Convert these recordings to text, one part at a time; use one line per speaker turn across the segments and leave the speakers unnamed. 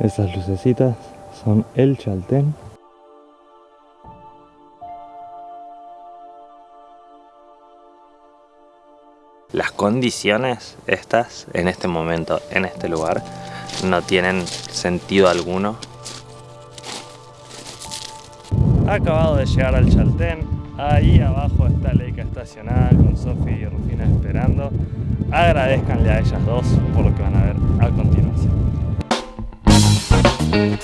Esas lucecitas son el Chaltén. Las condiciones estas, en este momento, en este lugar, no tienen sentido alguno. Acabado de llegar al Chaltén, ahí abajo está Leica estacionada con Sofi y Rufina esperando. Agradezcanle a ellas dos por lo que van a ver a continuación. Esas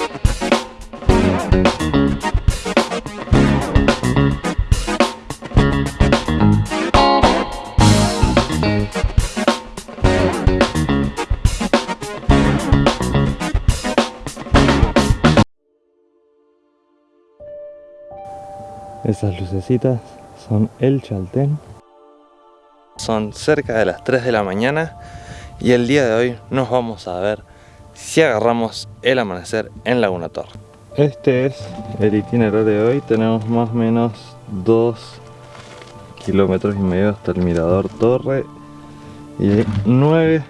lucecitas son el Chaltén. Son cerca de las 3 de la mañana y el día de hoy nos vamos a ver si agarramos el amanecer en Laguna Torre. Este es el itinerario de hoy, tenemos más o menos 2 kilómetros y medio hasta el mirador Torre y 9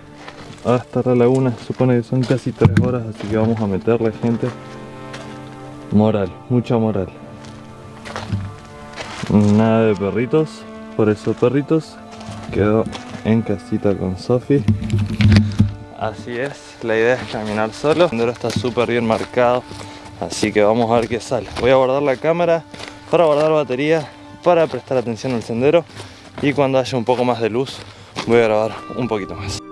hasta la laguna, supone que son casi 3 horas, así que vamos a meterle gente moral, mucha moral. Nada de perritos, por eso perritos quedó en casita con Sofi. Así es, la idea es caminar solo. El sendero está súper bien marcado, así que vamos a ver qué sale. Voy a guardar la cámara para guardar batería, para prestar atención al sendero y cuando haya un poco más de luz voy a grabar un poquito más.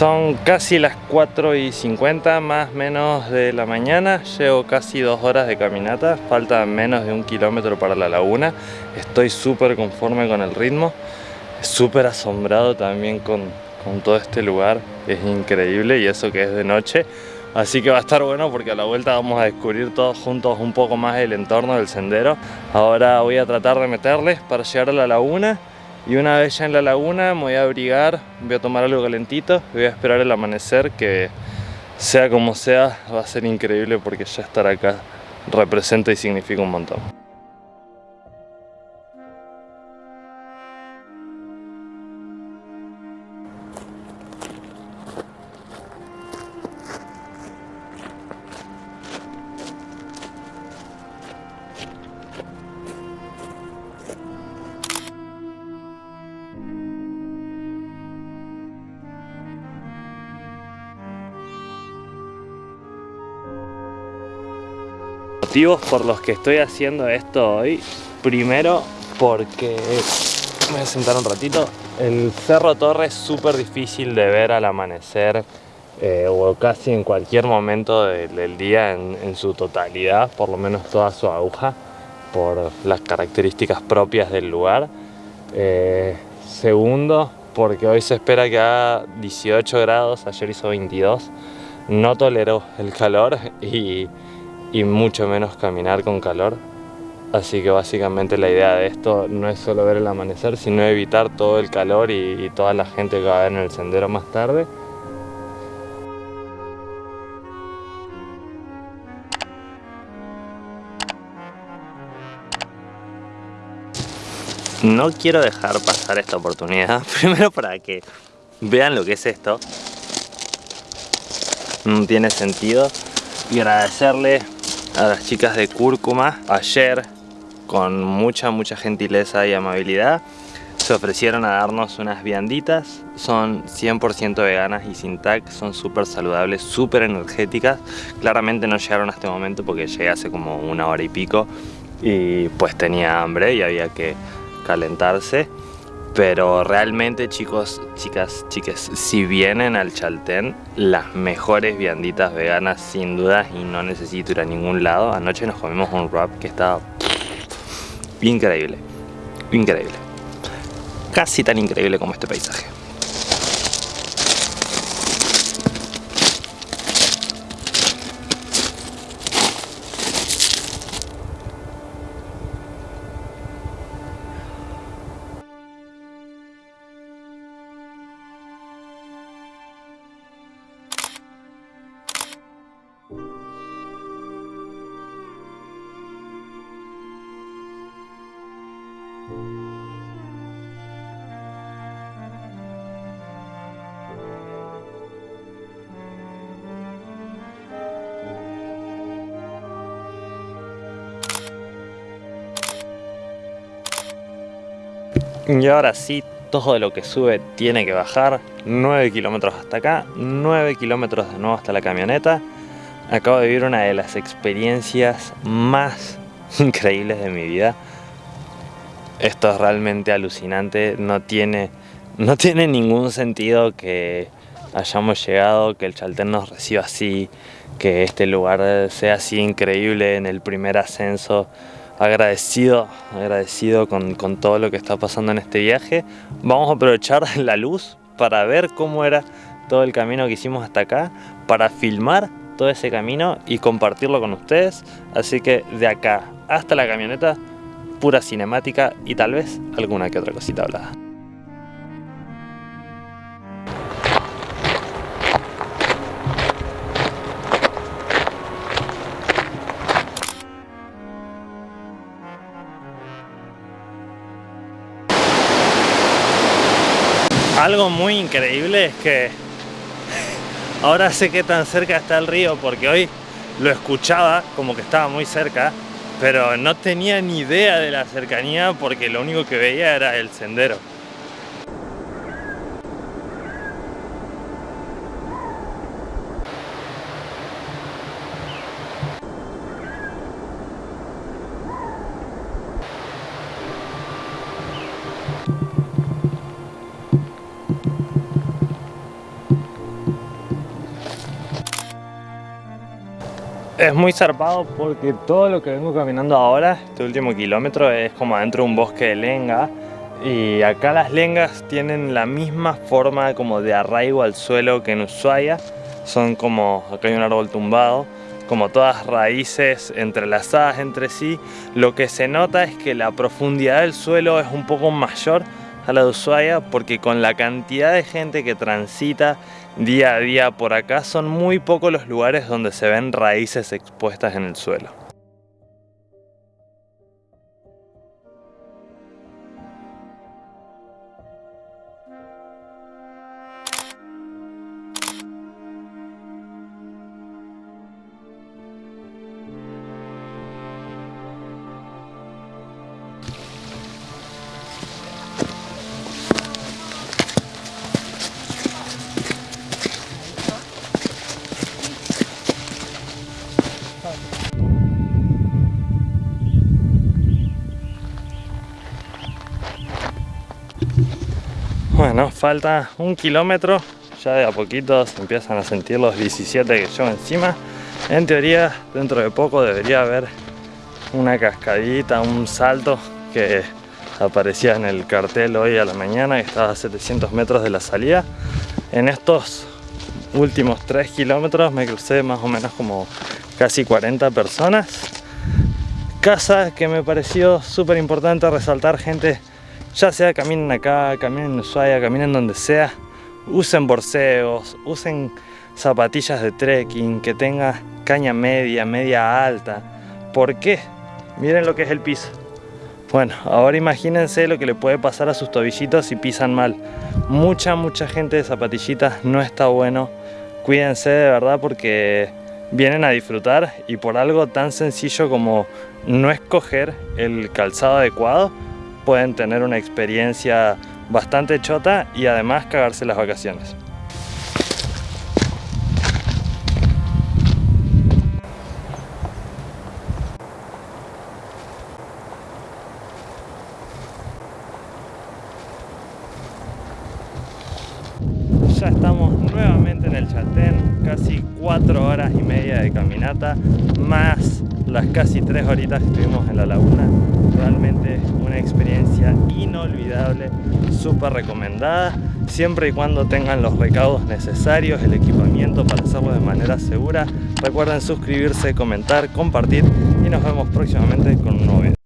Son casi las 4 y 50 más menos de la mañana, llevo casi dos horas de caminata, falta menos de un kilómetro para la laguna, estoy súper conforme con el ritmo, súper asombrado también con, con todo este lugar, es increíble y eso que es de noche, así que va a estar bueno porque a la vuelta vamos a descubrir todos juntos un poco más el entorno del sendero. Ahora voy a tratar de meterles para llegar a la laguna y una vez ya en la laguna me voy a abrigar, voy a tomar algo calentito, voy a esperar el amanecer que sea como sea va a ser increíble porque ya estar acá representa y significa un montón. Motivos por los que estoy haciendo esto hoy. Primero porque, me voy a sentar un ratito, el Cerro Torre es súper difícil de ver al amanecer eh, o casi en cualquier momento del día en, su totalidad, por lo menos toda su aguja, por las características propias del lugar. Eh, segundo, porque hoy se espera que haga 18 grados, ayer hizo 22, no tolero el calor y y mucho menos caminar con calor. Así que básicamente la idea de esto no es solo ver el amanecer, sino evitar todo el calor y, toda la gente que va a ver en el sendero más tarde. No quiero dejar pasar esta oportunidad, primero para que vean lo que es esto. No tiene sentido. Y agradecerle a las chicas de Cúrcuma ayer con mucha mucha gentileza y amabilidad se ofrecieron a darnos unas vianditas. Son 100% veganas y sin tag son súper saludables, súper energéticas. Claramente no llegaron a este momento porque llegué hace como una hora y pico y pues tenía hambre y había que calentarse pero realmente chicos, chicas, chiques, si vienen al Chaltén, las mejores vianditas veganas sin dudas y no necesito ir a ningún lado. Anoche nos comimos un wrap que estaba increíble, increíble. Casi tan increíble como este paisaje. Y ahora sí, todo lo que sube tiene que bajar. 9 kilómetros hasta acá, 9 kilómetros de nuevo hasta la camioneta. Acabo de vivir una de las experiencias más increíbles de mi vida. Esto es realmente alucinante, no tiene, no tiene ningún sentido que hayamos llegado, que el Chaltén nos reciba así, que este lugar sea así increíble en el primer ascenso agradecido, agradecido con, con, todo lo que está pasando en este viaje. Vamos a aprovechar la luz para ver cómo era todo el camino que hicimos hasta acá, para filmar todo ese camino y compartirlo con ustedes. Así que de acá hasta la camioneta, pura cinemática y tal vez alguna que otra cosita hablada. Algo muy increíble es que ahora sé que tan cerca está el río porque hoy lo escuchaba como que estaba muy cerca pero no tenía ni idea de la cercanía porque lo único que veía era el sendero. Es muy zarpado porque todo lo que vengo caminando ahora, este último kilómetro, es como adentro de un bosque de lenga. Y acá las lengas tienen la misma forma como de arraigo al suelo que en Ushuaia. Son como, acá hay un árbol tumbado, como todas raíces entrelazadas entre sí. Lo que se nota es que la profundidad del suelo es un poco mayor a la de Ushuaia porque con la cantidad de gente que transita día a día por acá son muy pocos los lugares donde se ven raíces expuestas en el suelo. Falta un kilómetro, ya de a poquito se empiezan a sentir los 17 que llevo encima. En teoría, dentro de poco debería haber una cascadita, un salto que aparecía en el cartel hoy a la mañana, que estaba a 700 metros de la salida. En estos últimos 3 kilómetros me crucé más o menos como casi 40 personas. Casa que me pareció súper importante resaltar gente ya sea caminen acá, caminen en Ushuaia, caminen donde sea, usen borseos, usen zapatillas de trekking, que tenga caña media, media alta. ¿Por qué? Miren lo que es el piso. Bueno, ahora imagínense lo que le puede pasar a sus tobillitos si pisan mal. Mucha, mucha gente de zapatillitas no está bueno. Cuídense de verdad porque vienen a disfrutar y por algo tan sencillo como no escoger el calzado adecuado, pueden tener una experiencia bastante chota y además cagarse las vacaciones. Ya estamos nuevamente en el Chaltén, casi cuatro horas y media de caminata, más las casi tres horitas que estuvimos en la laguna. Realmente una experiencia inolvidable, súper recomendada, siempre y cuando tengan los recaudos necesarios, el equipamiento para hacerlo de manera segura. Recuerden suscribirse, comentar, compartir y nos vemos próximamente con un nuevo video.